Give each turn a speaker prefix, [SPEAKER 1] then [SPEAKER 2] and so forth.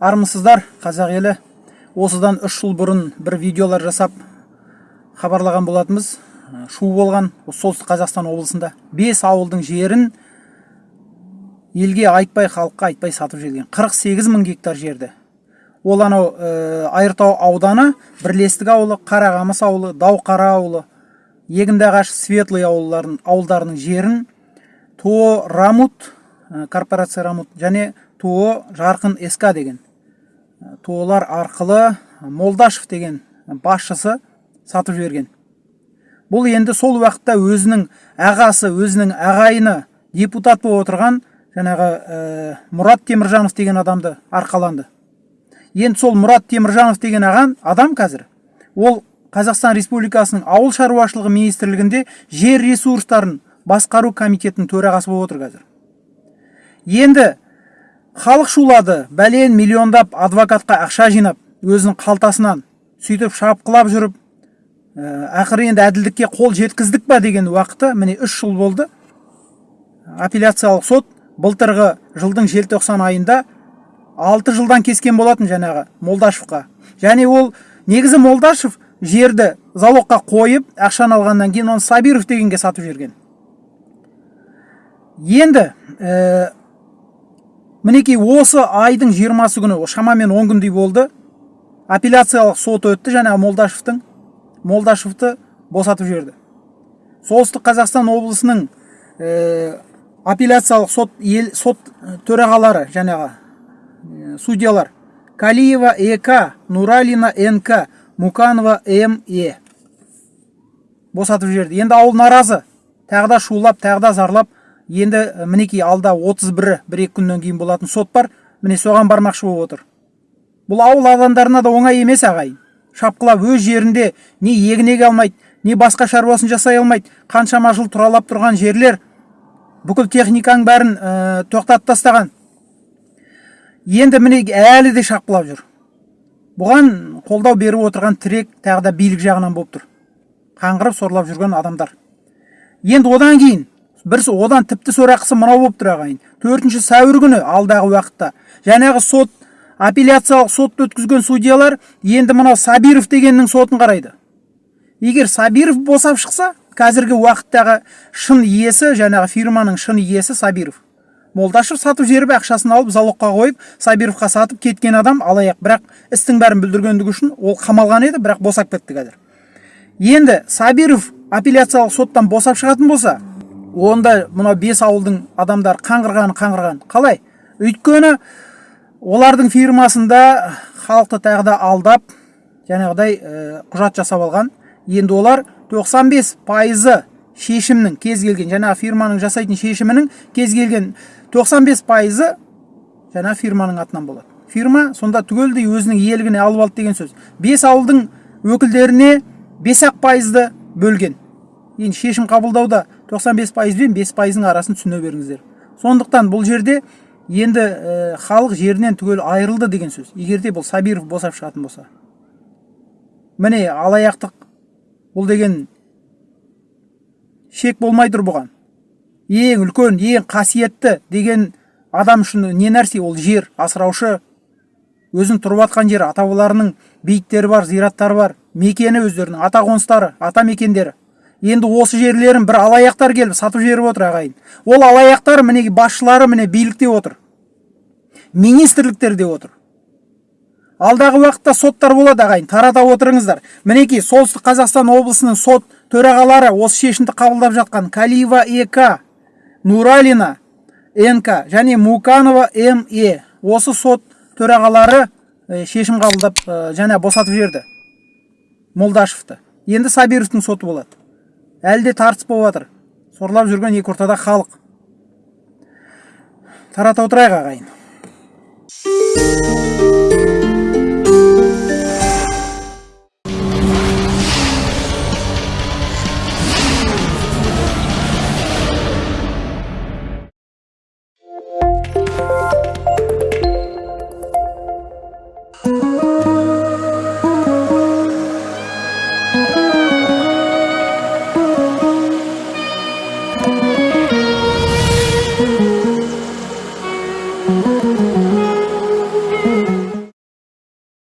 [SPEAKER 1] армысыздар қазақ елі. Осыдан үш жыл бұрын бір видеолар жасап хабарлаған болатынбыз. Ә, шу болған солтүстік қазақстан облысында. Бес ауылдың жерін елге айтпай халыққа айтпай сатып жіберген. 48 мың гектар жерді. Ол анау ә, айыртау ауданы бірлестік ауылы қарағамыс ауылы дауқара ауылы егіндіағаш светлый ауылдарын, ауылдарының жерін тоо рамут ә, корпорация рамут және тоо жарқын СК деген. Тоолар арқылы молдашев деген басшысы сатып жіберген. Бұл енді сол уақытта өзінің ағасы өзінің ағайыны депутат болып отырған жаңағы ә, мұрат теміржанов деген адамды арқаланды. Енді сол мұрат теміржанов деген аған адам қазір. Ол қазақстан республикасының ауыл шаруашылығы министрлігінде жер ресурстарын басқару комитетінің төрағасы болып отыр қазір. Енді халық шулады бәлен миллиондап адвокатқа ақша жинап өзінің қалтасынан сөйтіп шапқылап жүріп ә, ақыры енді әділдікке қол жеткіздік па? деген уақыты міне үш жыл болды. Апелляциялық сот былтырғы жылдың желтоқсан айында алты жылдан кескен болатын жаңағы молдашевқа. Және ол негізі молдашев жерді залогқа қойып ақшаны алғаннан кейін оны сабиров дегенге сатып жіберген енді ә, мінекей осы айдың жиырмасы күні шамамен он күндей болды. Апелляциялық сот өтті жаңағы молдашевтың молдашевты босатып жіберді. Солтүстік қазақстан облысының ә, апелляциялық сот ел сот төрағалары жаңағы ә, судьялар калиева ек нуралина нк муканова ме босатып жіберді. Енді ауыл наразы. Тағы да шулап тағы да зарлап енді мінекей алда 31 бір екі күннен кейін болатын сот бар. Міне соған бармақшы болып отыр. Бұл ауыл адамдарына да оңай емес ағайын шапқылап өз жерінде не егін еге алмайды не басқа шаруасын жасай алмайды қаншама жыл тұралап тұрған жерлер бүкіл техниканың бәрін ә, тоқтатып тастаған. Енді міне әлі де шапқылап жүр. Бұған қолдау беріп отырған тірек тағы да билік жағынан болып тұр. Қаңғырып сорлап жүрген адамдар. Енді одан кейін бір одан тіпті сорақысы мынау болып тұр ағайын. Төртінші сәуір күні алдағы уақытта. Жаңағы сот апелляциялық сотты өткізген судьялар енді мынау сабиров дегеннің сотын қарайды. Егер сабиров босап шықса қазіргі уақыттағы шын иесі жаңағы фирманың шын иесі сабиров. Молдашев сатып жіберіп ақшасын алып залогқа қойып сабировқа сатып кеткен адам алаяқ. Бірақ істің бәрін бүлдіргендігі үшін ол қамалған еді бірақ босап кетті қазір. Енді сабиров апелляциялық соттан босап шығатын болса онда мынау бес ауылдың адамдары қаңғырған қаңғырған. Қалай? Өйткені олардың фирмасында халықты тағы да алдап жаңағыдай ә, құжат жасап алған. Енді олар 95 пайызы шешімнің кез келген жаңағы фирманың жасайтын шешімінің кез келген 95 пайызы жаңа фирманың атынан болады. Фирма сонда түгелдей өзінің иелігіне алып алды деген сөз. Бес ауылдың өкілдеріне бес ақ пайызды бөлген. Енді шешім қабылдауда 95 пайыз бен бес пайыздың арасын түсіне беріңіздер. Сондықтан бұл жерде енді ә, халық жерінен түгел айырылды деген сөз. Егерде бұл сабиров босап шығатын болса. Міне алаяқтық бұл деген шек болмай бұған. Ең үлкен ең қасиетті деген адам үшін не нәрсе? Ол жер асыраушы өзін тұрып жатқан жері ата бабаларының бейіттері бар зираттары бар мекені өздерінің ата қоныстары ата мекендері енді осы жерлерін бір алаяқтар келіп сатып жіберіп отыр ағайын. Ол алаяқтар міне басшылары міне билікте отыр. Министрліктерде отыр. Алдағы уақытта соттар болады ағайын. Тарата отырыңыздар. Мінекей солтүстік қазақстан облысының сот төрағалары осы шешімді қабылдап жатқан калиева ек нуралина нк және муканова ме осы сот төрағалары шешім қабылдап және босатып жіберді. Молдашевті. Енді сабировтың соты болады. Әлі де тартыс болып жатыр. Сорлап жүрген екі ортада халық. Тарата отырайық ағайын.